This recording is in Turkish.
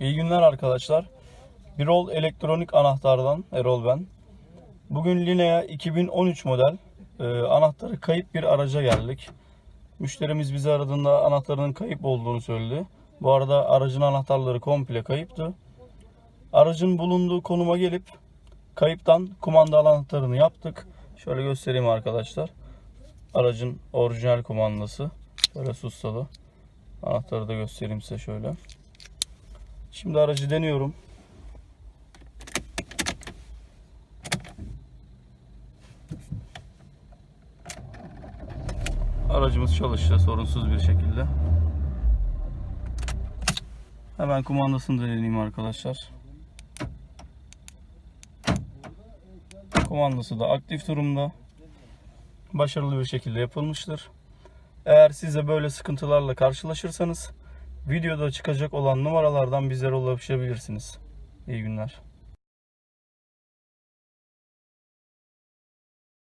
İyi günler arkadaşlar. Birol elektronik anahtardan Erol ben. Bugün Linea 2013 model e, anahtarı kayıp bir araca geldik. Müşterimiz bizi aradığında anahtarının kayıp olduğunu söyledi. Bu arada aracın anahtarları komple kayıptı. Aracın bulunduğu konuma gelip kayıptan kumanda anahtarını yaptık. Şöyle göstereyim arkadaşlar. Aracın orijinal kumandası. Böyle sustalı. Anahtarı da göstereyim size şöyle. Şimdi aracı deniyorum. Aracımız çalıştı sorunsuz bir şekilde. Hemen kumandasını da deneyeyim arkadaşlar. Kumandası da aktif durumda. Başarılı bir şekilde yapılmıştır. Eğer siz de böyle sıkıntılarla karşılaşırsanız videoda çıkacak olan numaralardan bizlere ulaşabilirsiniz. İyi günler.